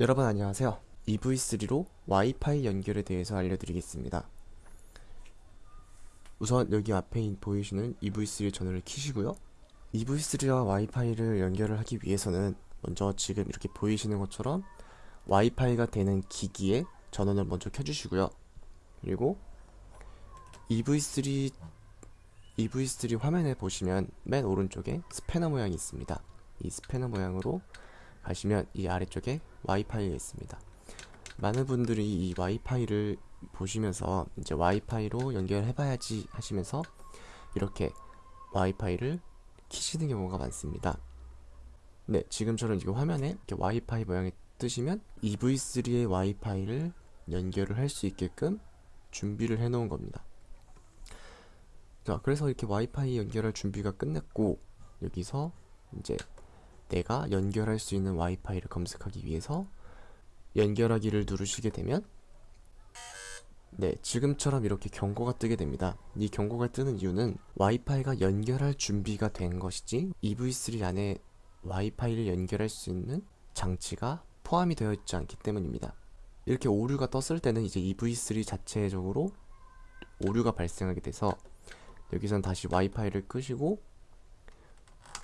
여러분 안녕하세요. EV3로 와이파이 연결에 대해서 알려드리겠습니다. 우선 여기 앞에 보이시는 EV3 전원을 켜시고요. EV3와 와이파이를 연결을 하기 위해서는 먼저 지금 이렇게 보이시는 것처럼 와이파이가 되는 기기에 전원을 먼저 켜주시고요. 그리고 EV3 EV3 화면에 보시면 맨 오른쪽에 스패너 모양이 있습니다. 이 스패너 모양으로 가시면 이 아래쪽에 와이파이가 있습니다. 많은 분들이 이 와이파이를 보시면서 이제 와이파이로 연결해봐야지 하시면서 이렇게 와이파이를 키시는 경우가 많습니다. 네, 지금처럼 지금 화면에 이렇게 와이파이 모양이 뜨시면 EV3의 와이파이를 연결을 할 수 있게끔 준비를 해 놓은 겁니다. 자, 그래서 이렇게 와이파이 연결할 준비가 끝났고 여기서 이제 내가 연결할 수 있는 와이파이를 검색하기 위해서 연결하기를 누르시게 되면 네, 지금처럼 이렇게 경고가 뜨게 됩니다. 이 경고가 뜨는 이유는 와이파이가 연결할 준비가 된 것이지 EV3 안에 와이파이를 연결할 수 있는 장치가 포함이 되어 있지 않기 때문입니다. 이렇게 오류가 떴을 때는 이제 EV3 자체적으로 오류가 발생하게 돼서 여기선 다시 와이파이를 끄시고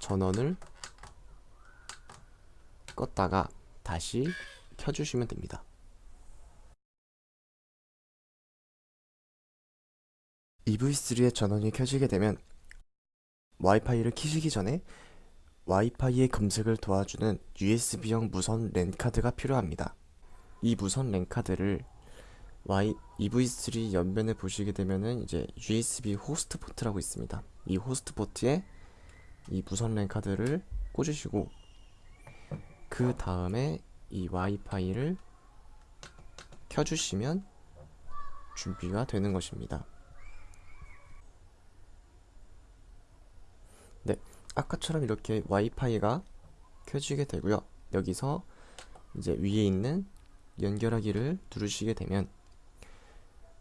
전원을 껐다가 다시 켜주시면 됩니다. EV3의 전원이 켜지게 되면 와이파이를 키시기 전에 와이파이의 검색을 도와주는 USB형 무선 랜 카드가 필요합니다. 이 무선 랜 카드를 Y, EV3 옆면에 보시게 되면은 이제 USB 호스트 포트라고 있습니다. 이 호스트 포트에 이 무선 랜 카드를 꽂으시고 그 다음에 이 와이파이를 켜주시면 준비가 되는 것입니다. 네, 아까처럼 이렇게 와이파이가 켜지게 되고요. 여기서 이제 위에 있는 연결하기를 누르시게 되면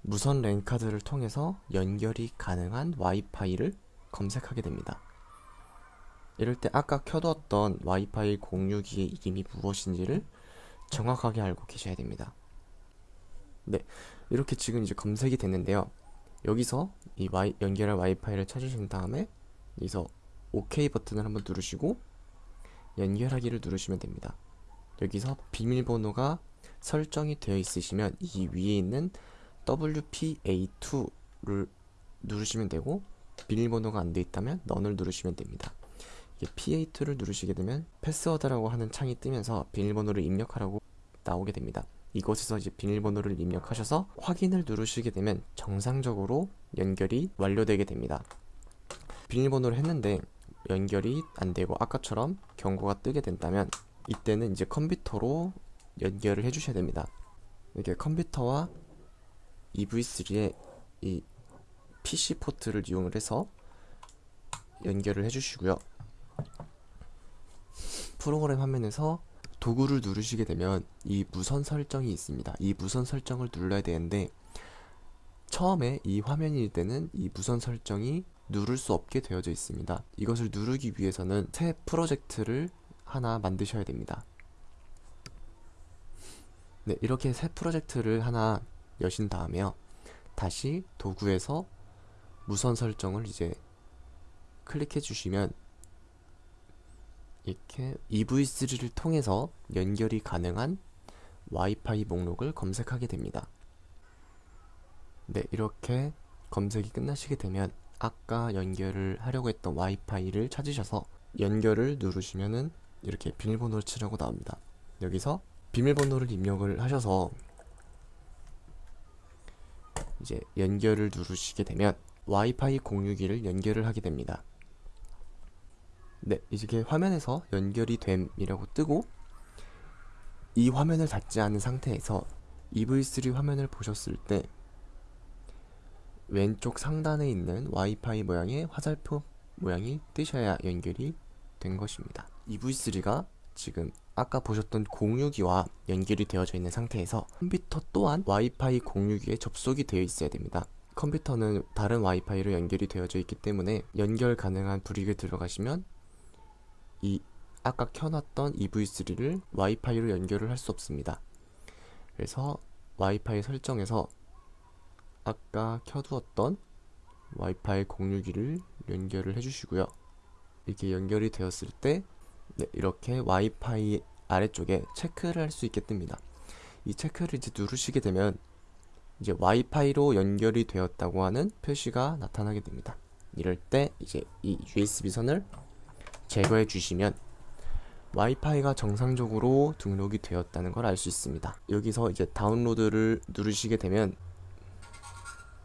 무선 랜 카드를 통해서 연결이 가능한 와이파이를 검색하게 됩니다. 이럴 때 아까 켜뒀던 와이파이 공유기의 이름이 무엇인지를 정확하게 알고 계셔야 됩니다. 네, 이렇게 지금 이제 검색이 됐는데요. 여기서 이 와이, 연결할 와이파이를 찾으신 다음에 여기서 OK 버튼을 한번 누르시고 연결하기를 누르시면 됩니다. 여기서 비밀번호가 설정이 되어 있으시면 이 위에 있는 WPA2를 누르시면 되고 비밀번호가 안 되어 있다면 넌을 누르시면 됩니다. P8를 누르시게 되면 패스워드라고 하는 창이 뜨면서 비밀번호를 입력하라고 나오게 됩니다. 이곳에서 이제 비밀번호를 입력하셔서 확인을 누르시게 되면 정상적으로 연결이 완료되게 됩니다. 비밀번호를 했는데 연결이 안 되고 아까처럼 경고가 뜨게 된다면 이때는 이제 컴퓨터로 연결을 해주셔야 됩니다. 이렇게 컴퓨터와 EV3의 이 PC 포트를 이용을 해서 연결을 해주시고요. 프로그램 화면에서 도구를 누르시게 되면 이 무선 설정이 있습니다. 이 무선 설정을 눌러야 되는데 처음에 이 화면일 때는 이 무선 설정이 누를 수 없게 되어져 있습니다. 이것을 누르기 위해서는 새 프로젝트를 하나 만드셔야 됩니다. 네, 이렇게 새 프로젝트를 하나 여신 다음에요. 다시 도구에서 무선 설정을 이제 클릭해 주시면 이렇게 EV3를 통해서 연결이 가능한 와이파이 목록을 검색하게 됩니다. 네, 이렇게 검색이 끝나시게 되면 아까 연결을 하려고 했던 와이파이를 찾으셔서 연결을 누르시면은 이렇게 비밀번호를 치라고 나옵니다. 여기서 비밀번호를 입력을 하셔서 이제 연결을 누르시게 되면 와이파이 공유기를 연결을 하게 됩니다. 네, 이렇게 화면에서 연결이 됨이라고 뜨고 이 화면을 닫지 않은 상태에서 EV3 화면을 보셨을 때 왼쪽 상단에 있는 와이파이 모양의 화살표 모양이 뜨셔야 연결이 된 것입니다. EV3가 지금 아까 보셨던 공유기와 연결이 되어져 있는 상태에서 컴퓨터 또한 와이파이 공유기에 접속이 되어 있어야 됩니다. 컴퓨터는 다른 와이파이로 연결이 되어져 있기 때문에 연결 가능한 브릭을 들어가시면 이 아까 켜놨던 EV3를 와이파이로 연결을 할 수 없습니다. 그래서 와이파이 설정에서 아까 켜두었던 와이파이 공유기를 연결을 해주시고요. 이렇게 연결이 되었을 때 네, 이렇게 와이파이 아래쪽에 체크를 할 수 있게 뜹니다. 이 체크를 이제 누르시게 되면 이제 와이파이로 연결이 되었다고 하는 표시가 나타나게 됩니다. 이럴 때 이제 이 USB 선을 제거해 주시면 와이파이가 정상적으로 등록이 되었다는 걸 알 수 있습니다. 여기서 이제 다운로드를 누르시게 되면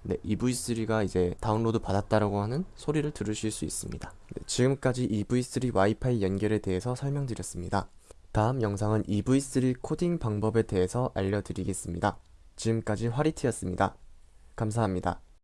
네, EV3가 이제 다운로드 받았다라고 하는 소리를 들으실 수 있습니다. 네, 지금까지 EV3 와이파이 연결에 대해서 설명드렸습니다. 다음 영상은 EV3 코딩 방법에 대해서 알려드리겠습니다. 지금까지 화리티였습니다. 감사합니다.